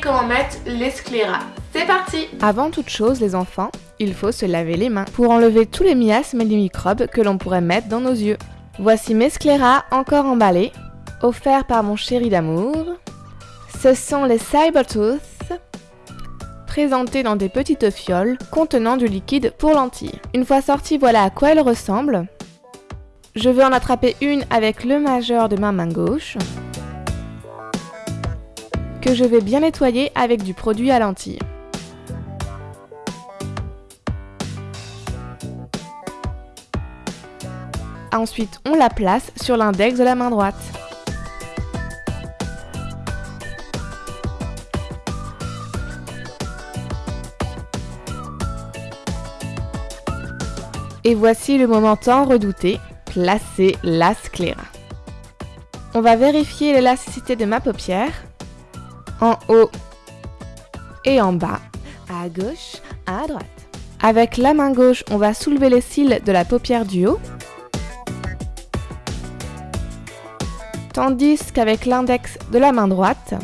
comment mettre les sclérats. C'est parti Avant toute chose les enfants, il faut se laver les mains pour enlever tous les miasmes et les microbes que l'on pourrait mettre dans nos yeux. Voici mes sclérats encore emballés, offerts par mon chéri d'amour. Ce sont les Cybertooth, présentés dans des petites fioles contenant du liquide pour lentilles. Une fois sortis, voilà à quoi elles ressemblent. Je vais en attraper une avec le majeur de ma main gauche que je vais bien nettoyer avec du produit à lentilles. Ensuite, on la place sur l'index de la main droite. Et voici le moment tant redouté, placer la scléra. On va vérifier l'élasticité de ma paupière, en haut et en bas, à gauche, à droite. Avec la main gauche, on va soulever les cils de la paupière du haut, tandis qu'avec l'index de la main droite,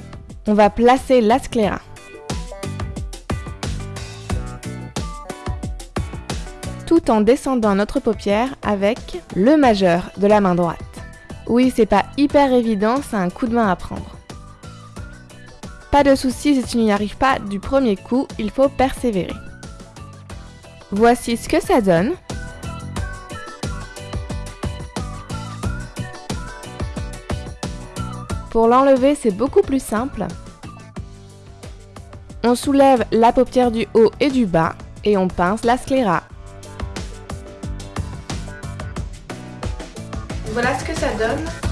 on va placer la scléra. tout en descendant notre paupière avec le majeur de la main droite. Oui, c'est pas hyper évident, c'est un coup de main à prendre. Pas de soucis si tu n'y arrives pas du premier coup, il faut persévérer. Voici ce que ça donne. Pour l'enlever, c'est beaucoup plus simple. On soulève la paupière du haut et du bas et on pince la scléra. Voilà ce que ça donne.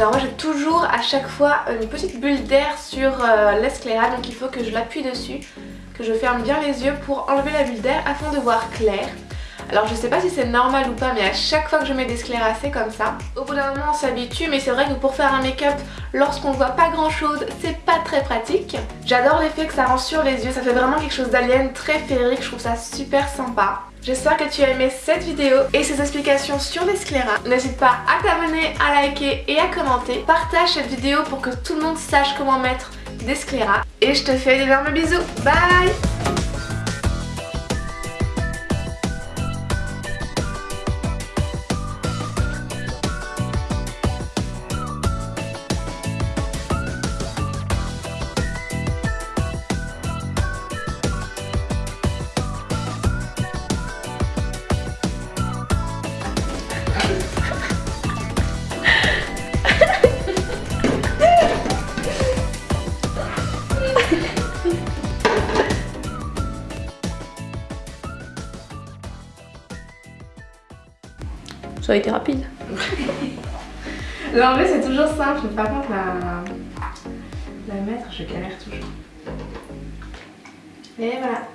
Alors moi j'ai toujours à chaque fois une petite bulle d'air sur euh, donc il faut que je l'appuie dessus, que je ferme bien les yeux pour enlever la bulle d'air afin de voir clair. Alors je sais pas si c'est normal ou pas mais à chaque fois que je mets des scléras c'est comme ça. Au bout d'un moment on s'habitue mais c'est vrai que pour faire un make-up lorsqu'on voit pas grand chose c'est pas très pratique. J'adore l'effet que ça rend sur les yeux, ça fait vraiment quelque chose d'alien très féerique, je trouve ça super sympa. J'espère que tu as aimé cette vidéo et ces explications sur les scléras. N'hésite pas à t'abonner, à liker et à commenter. Partage cette vidéo pour que tout le monde sache comment mettre des scléras. Et je te fais d'énormes bisous. Bye Ça a été rapide. L'enlever c'est toujours simple, par contre la, la mettre je galère toujours. Et voilà.